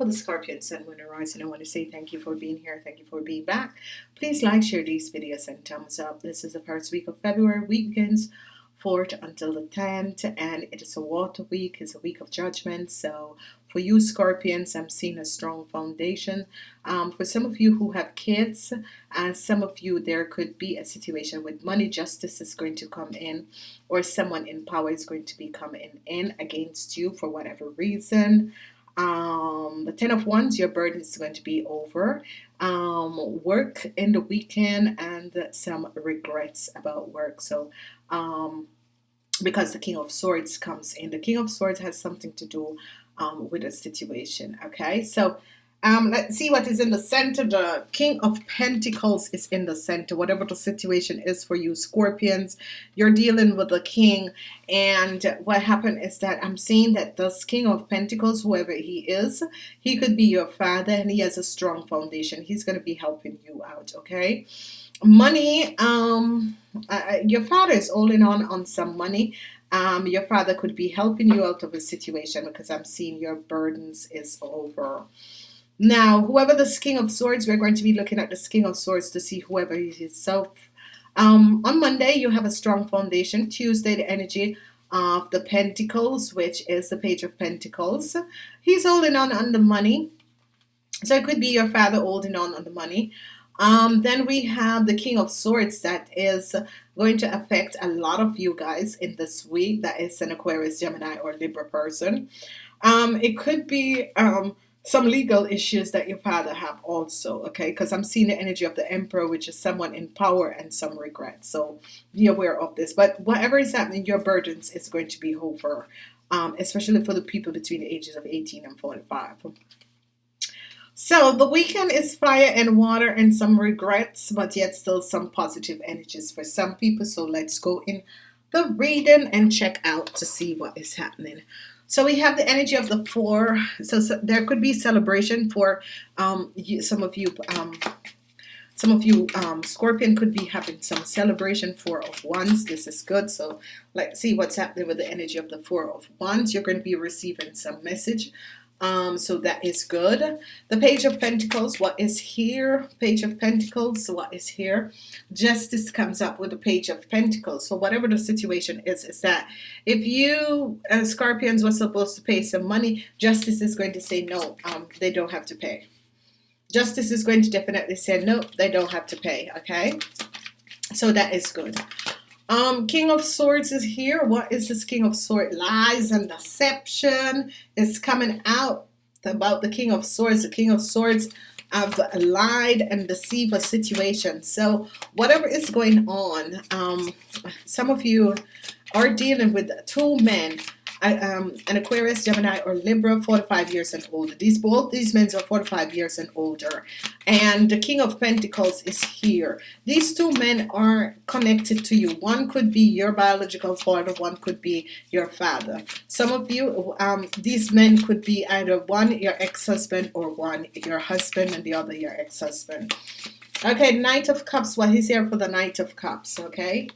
for the Scorpion Sun Moon Rising. I want to say thank you for being here. Thank you for being back. Please like, share these videos, and thumbs up. This is the first week of February. Weekends 4th until the 10th, and it is a water week. It's a week of judgment. So for you Scorpions, I'm seeing a strong foundation. Um, for some of you who have kids, and some of you, there could be a situation with money justice is going to come in, or someone in power is going to be coming in against you for whatever reason. Um, the Ten of Wands, your burden is going to be over. Um, work in the weekend and some regrets about work. So, um, because the King of Swords comes in, the King of Swords has something to do um, with a situation. Okay, so um, let's see what is in the center. The King of Pentacles is in the center. Whatever the situation is for you, Scorpions, you're dealing with the King. And what happened is that I'm seeing that this King of Pentacles, whoever he is, he could be your father and he has a strong foundation. He's going to be helping you out, okay? Money, um, uh, your father is holding on on some money um, your father could be helping you out of a situation because I'm seeing your burdens is over. Now, whoever the King of Swords, we're going to be looking at the King of Swords to see whoever he is. So, um, on Monday, you have a strong foundation. Tuesday, the energy of the Pentacles, which is the Page of Pentacles. He's holding on on the money. So it could be your father holding on on the money. Um, then we have the King of Swords that is going to affect a lot of you guys in this week. That is an Aquarius, Gemini, or Libra person. Um, it could be um, some legal issues that your father have also, okay? Because I'm seeing the energy of the Emperor, which is someone in power and some regret. So be aware of this. But whatever is happening, your burdens is going to be over, um, especially for the people between the ages of 18 and 45. So the weekend is fire and water and some regrets, but yet still some positive energies for some people. So let's go in the reading and check out to see what is happening. So we have the energy of the four. So, so there could be celebration for um, you, some of you. Um, some of you um, Scorpion could be having some celebration four of wands this is good so let's see what's happening with the energy of the four of wands you're going to be receiving some message um, so that is good. The Page of Pentacles, what is here? Page of Pentacles, what is here? Justice comes up with the Page of Pentacles. So whatever the situation is, is that if you Scorpions were supposed to pay some money, Justice is going to say no, um, they don't have to pay. Justice is going to definitely say no, they don't have to pay, okay? So that is good. Um, King of Swords is here. What is this King of Swords? Lies and deception is coming out about the King of Swords. The King of Swords have lied and deceived a situation. So whatever is going on, um, some of you are dealing with two men um, an Aquarius, Gemini, or Libra, 45 years and older. These both these men are 45 years and older, and the King of Pentacles is here. These two men are connected to you. One could be your biological father, one could be your father. Some of you, um, these men could be either one your ex-husband or one your husband, and the other your ex-husband. Okay, Knight of Cups. Well, he's here for the Knight of Cups. Okay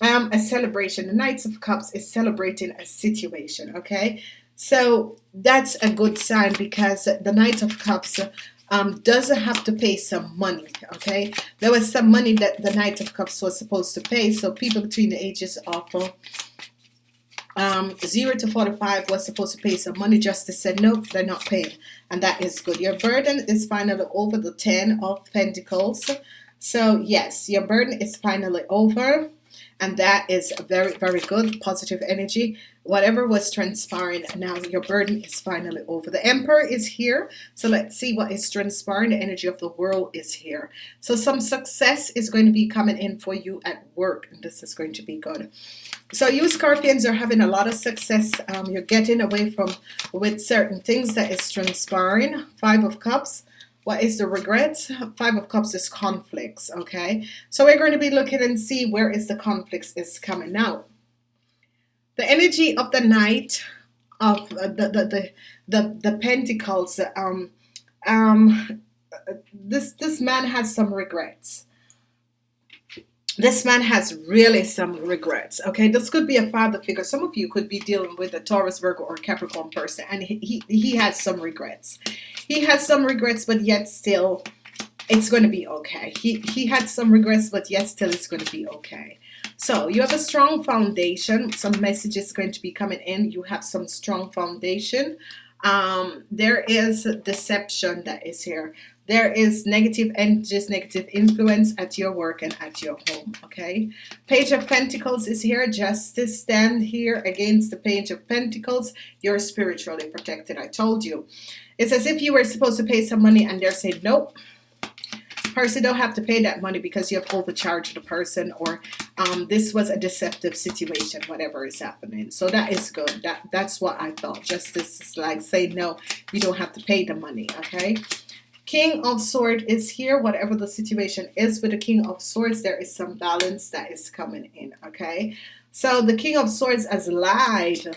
um, a celebration. The Knights of Cups is celebrating a situation, okay? So that's a good sign because the Knight of Cups um, doesn't have to pay some money, okay? There was some money that the Knight of Cups was supposed to pay, so people between the ages of um, 0 to 45 was supposed to pay some money. Justice said, no, they're not paying, and that is good. Your burden is finally over the 10 of Pentacles. So, yes, your burden is finally over and that is very very good positive energy. Whatever was transpiring now your burden is finally over. The emperor is here so let's see what is transpiring. The energy of the world is here. So some success is going to be coming in for you at work and this is going to be good. So you scorpions are having a lot of success. Um, you're getting away from with certain things that is transpiring. Five of cups what is the regrets? Five of Cups is conflicts, okay? So we're going to be looking and see where is the conflicts is coming out. The energy of the Knight of the, the, the, the, the Pentacles, um, um, this, this man has some regrets. This man has really some regrets okay? This could be a father figure. Some of you could be dealing with a Taurus Virgo or Capricorn person and he, he, has some regrets. He has some regrets but yet still it's going to be okay. He he had some regrets but yet still it's going to be okay. So you have a strong foundation. Some messages going to be coming in. You have some strong foundation. Um, there is deception that is here there is and just negative influence at your work and at your home. Okay. Page of Pentacles is here. Justice stand here against the Page of Pentacles. You're spiritually protected. I told you. It's as if you were supposed to pay some money and they're saying, nope. Person don't have to pay that money because you have overcharged the person or um, this was a deceptive situation, whatever is happening. So that is good. That That's what I thought. Justice is like saying, no, you don't have to pay the money. Okay. King of Swords is here. Whatever the situation is with the King of Swords, there is some balance that is coming in. Okay. So the King of Swords has lied.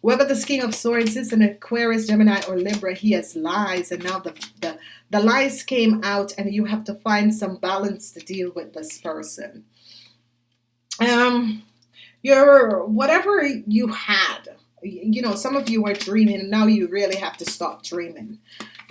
Whether this King of Swords is, an Aquarius, Gemini, or Libra, he has lies. And now the, the, the lies came out and you have to find some balance to deal with this person. Um, your whatever you had, you know, some of you were dreaming now you really have to stop dreaming.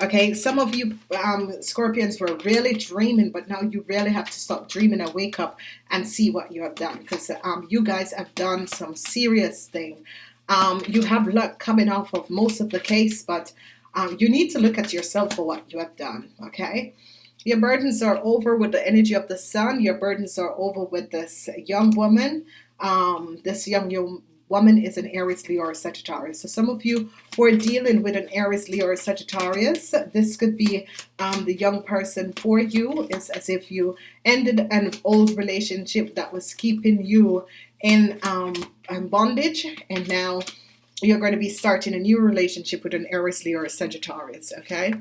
Okay, some of you um, Scorpions were really dreaming, but now you really have to stop dreaming and wake up and see what you have done because um, you guys have done some serious thing. Um, you have luck coming off of most of the case, but um, you need to look at yourself for what you have done. Okay, your burdens are over with the energy of the sun. Your burdens are over with this young woman. Um, this young, young woman is an Aries, Leo, or Sagittarius. So some of you who are dealing with an Aries, Leo, or Sagittarius, this could be um, the young person for you. It's as if you ended an old relationship that was keeping you in um, bondage, and now you're going to be starting a new relationship with an Aries, Leo, or Sagittarius. Okay.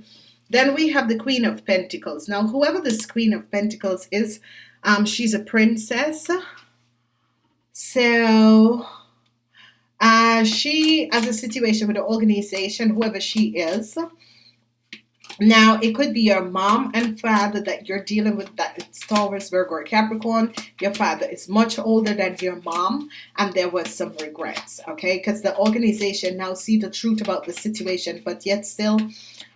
Then we have the Queen of Pentacles. Now, whoever this Queen of Pentacles is, um, she's a princess. So uh, she has a situation with the organization, whoever she is. Now, it could be your mom and father that you're dealing with that it's Taurus, Virgo, or Capricorn. Your father is much older than your mom, and there was some regrets, okay? Because the organization now see the truth about the situation, but yet still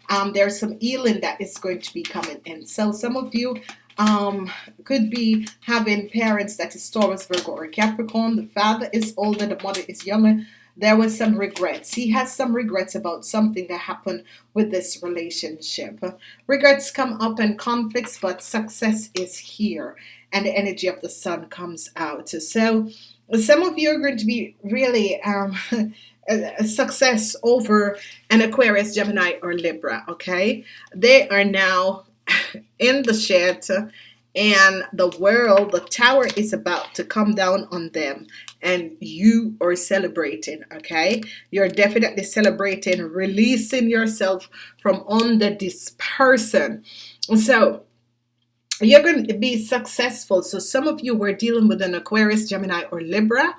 um, there's some healing that is going to be coming in. So some of you um, could be having parents that is Taurus, Virgo, or Capricorn. The father is older, the mother is younger. There was some regrets. He has some regrets about something that happened with this relationship. Regrets come up and conflicts, but success is here, and the energy of the sun comes out. So, some of you are going to be really um, a success over an Aquarius, Gemini, or Libra. Okay, they are now in the shed and the world, the tower is about to come down on them and you are celebrating, okay? You're definitely celebrating, releasing yourself from under this person. So, you're going to be successful. So some of you were dealing with an Aquarius, Gemini, or Libra,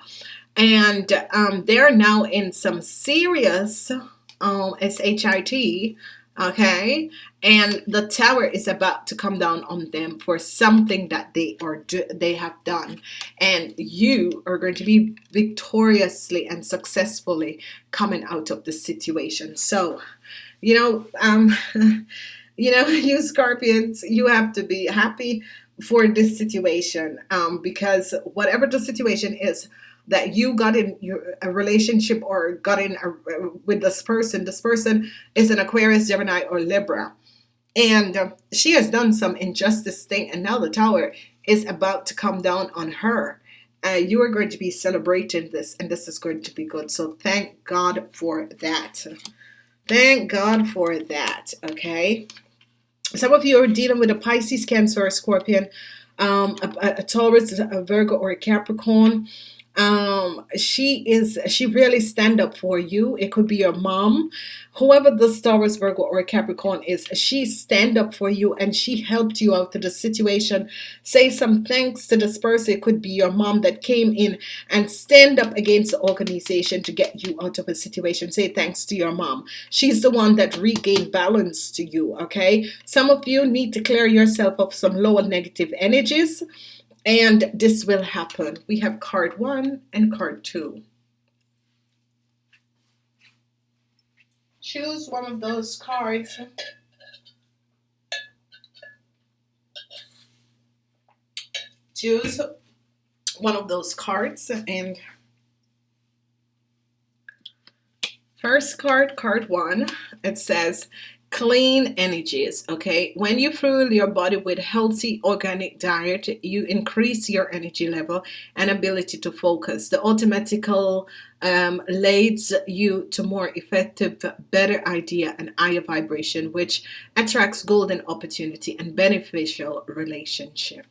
and um, they're now in some serious um, S-H-I-T okay? And the tower is about to come down on them for something that they are do they have done. And you are going to be victoriously and successfully coming out of the situation. So you know um you know you scorpions you have to be happy for this situation um because whatever the situation is that you got in your a relationship or got in a, with this person this person is an Aquarius Gemini or Libra. And uh, she has done some injustice thing and now the tower is about to come down on her. Uh, you are going to be celebrating this and this is going to be good. So thank God for that. Thank God for that okay? Some of you are dealing with a Pisces Cancer or Scorpion um, a, a Taurus a Virgo or a Capricorn um she is she really stand up for you. It could be your mom. Whoever the Taurus Virgo or Capricorn is she stand up for you and she helped you out to the situation. Say some thanks to this person. It could be your mom that came in and stand up against the organization to get you out of a situation. Say thanks to your mom. She's the one that regained balance to you okay? Some of you need to clear yourself of some lower negative energies and this will happen. We have card one and card two. Choose one of those cards. Choose one of those cards and first card, card one, it says clean energies okay? When you fuel your body with healthy organic diet you increase your energy level and ability to focus. The automatical um, leads you to more effective better idea and higher vibration which attracts golden opportunity and beneficial relationship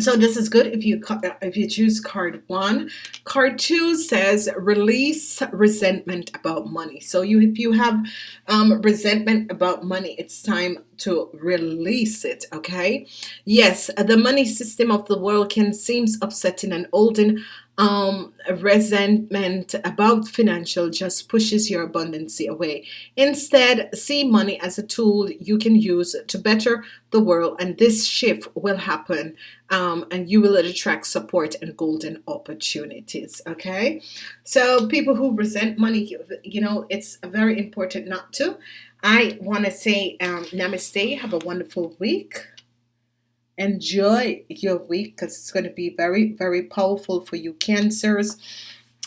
so this is good if you if you choose card one. Card two says release resentment about money. So you if you have um, resentment about money it's time to release it okay? Yes the money system of the world can seems upsetting and olden um, resentment about financial just pushes your abundance away. Instead, see money as a tool you can use to better the world, and this shift will happen, um, and you will attract support and golden opportunities. Okay, so people who resent money, you know, it's very important not to. I want to say um, namaste. Have a wonderful week enjoy your week because it's going to be very very powerful for you cancers.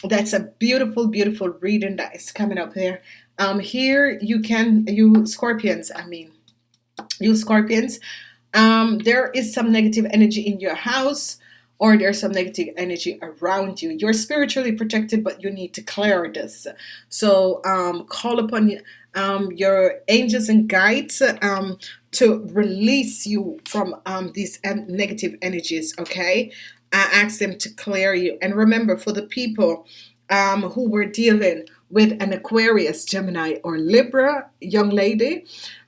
That's a beautiful beautiful reading that is coming up here. Um here you can you scorpions I mean you scorpions um there is some negative energy in your house or there's some negative energy around you. You're spiritually protected but you need to clear this. So um call upon um, your angels and guides um, to release you from um, these negative energies okay? I ask them to clear you. And remember for the people um, who were dealing with an Aquarius Gemini or Libra young lady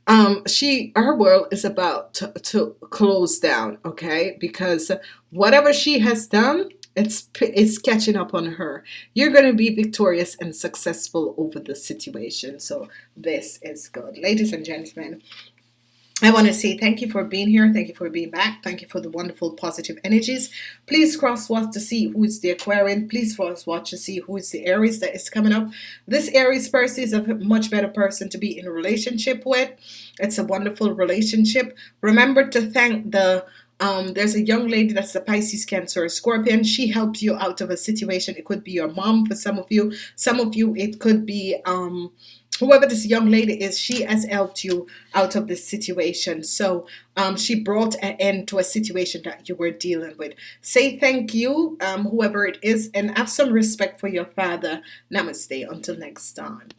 um, she her world is about to, to close down okay? Because whatever she has done it's it's catching up on her. You're going to be victorious and successful over the situation. So this is good ladies and gentlemen I want to say thank you for being here. Thank you for being back. Thank you for the wonderful positive energies. Please cross watch to see who is the Aquarian. Please cross watch to see who is the Aries that is coming up. This Aries person is a much better person to be in a relationship with. It's a wonderful relationship. Remember to thank the um, there's a young lady that's a Pisces, Cancer, or Scorpion. She helped you out of a situation. It could be your mom for some of you. Some of you, it could be um, whoever this young lady is. She has helped you out of this situation. So um, she brought an end to a situation that you were dealing with. Say thank you, um, whoever it is, and have some respect for your father. Namaste. Until next time.